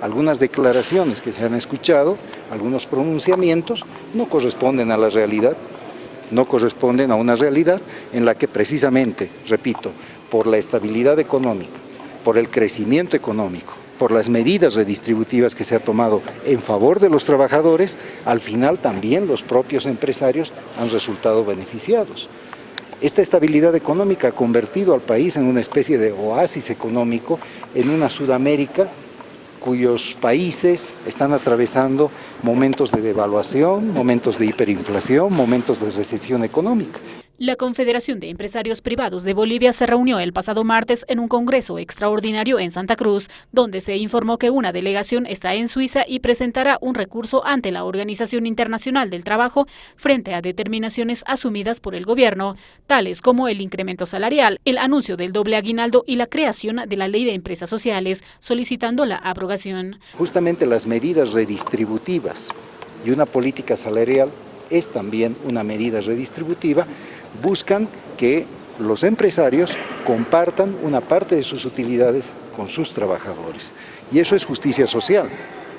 algunas declaraciones que se han escuchado, algunos pronunciamientos, no corresponden a la realidad, no corresponden a una realidad en la que precisamente, repito, por la estabilidad económica, por el crecimiento económico, por las medidas redistributivas que se ha tomado en favor de los trabajadores, al final también los propios empresarios han resultado beneficiados. Esta estabilidad económica ha convertido al país en una especie de oasis económico en una Sudamérica cuyos países están atravesando momentos de devaluación, momentos de hiperinflación, momentos de recesión económica. La Confederación de Empresarios Privados de Bolivia se reunió el pasado martes en un congreso extraordinario en Santa Cruz, donde se informó que una delegación está en Suiza y presentará un recurso ante la Organización Internacional del Trabajo frente a determinaciones asumidas por el gobierno, tales como el incremento salarial, el anuncio del doble aguinaldo y la creación de la Ley de Empresas Sociales, solicitando la abrogación. Justamente las medidas redistributivas y una política salarial es también una medida redistributiva buscan que los empresarios compartan una parte de sus utilidades con sus trabajadores. Y eso es justicia social.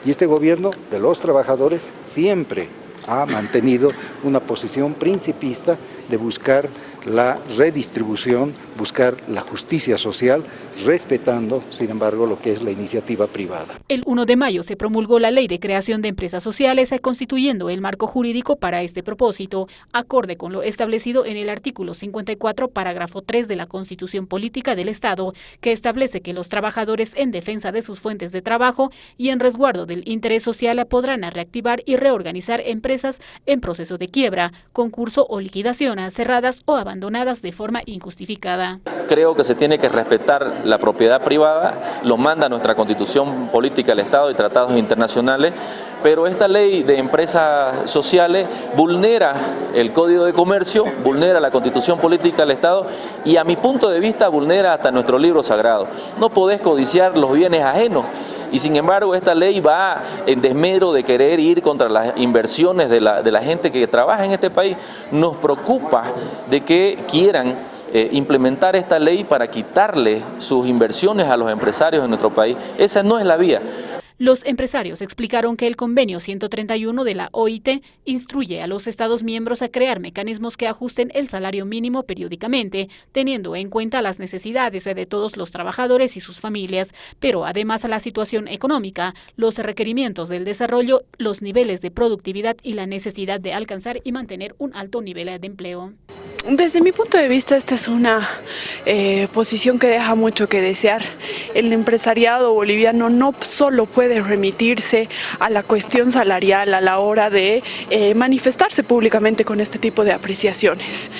Y este gobierno de los trabajadores siempre ha mantenido una posición principista de buscar la redistribución, buscar la justicia social, respetando, sin embargo, lo que es la iniciativa privada. El 1 de mayo se promulgó la Ley de Creación de Empresas Sociales, constituyendo el marco jurídico para este propósito, acorde con lo establecido en el artículo 54, parágrafo 3 de la Constitución Política del Estado, que establece que los trabajadores en defensa de sus fuentes de trabajo y en resguardo del interés social podrán reactivar y reorganizar empresas en proceso de quiebra, concurso o liquidación, cerradas o abandonadas de forma injustificada. Creo que se tiene que respetar la propiedad privada, lo manda nuestra constitución política del Estado y tratados internacionales, pero esta ley de empresas sociales vulnera el Código de Comercio, vulnera la Constitución Política del Estado y a mi punto de vista vulnera hasta nuestro libro sagrado. No podés codiciar los bienes ajenos y sin embargo esta ley va en desmedro de querer ir contra las inversiones de la, de la gente que trabaja en este país. Nos preocupa de que quieran eh, implementar esta ley para quitarle sus inversiones a los empresarios en nuestro país. Esa no es la vía. Los empresarios explicaron que el convenio 131 de la OIT instruye a los Estados miembros a crear mecanismos que ajusten el salario mínimo periódicamente, teniendo en cuenta las necesidades de todos los trabajadores y sus familias, pero además a la situación económica, los requerimientos del desarrollo, los niveles de productividad y la necesidad de alcanzar y mantener un alto nivel de empleo. Desde mi punto de vista esta es una eh, posición que deja mucho que desear. El empresariado boliviano no solo puede remitirse a la cuestión salarial a la hora de eh, manifestarse públicamente con este tipo de apreciaciones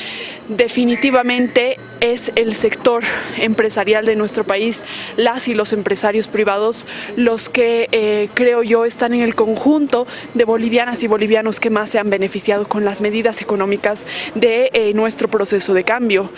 definitivamente es el sector empresarial de nuestro país, las y los empresarios privados, los que eh, creo yo están en el conjunto de bolivianas y bolivianos que más se han beneficiado con las medidas económicas de eh, nuestro proceso de cambio.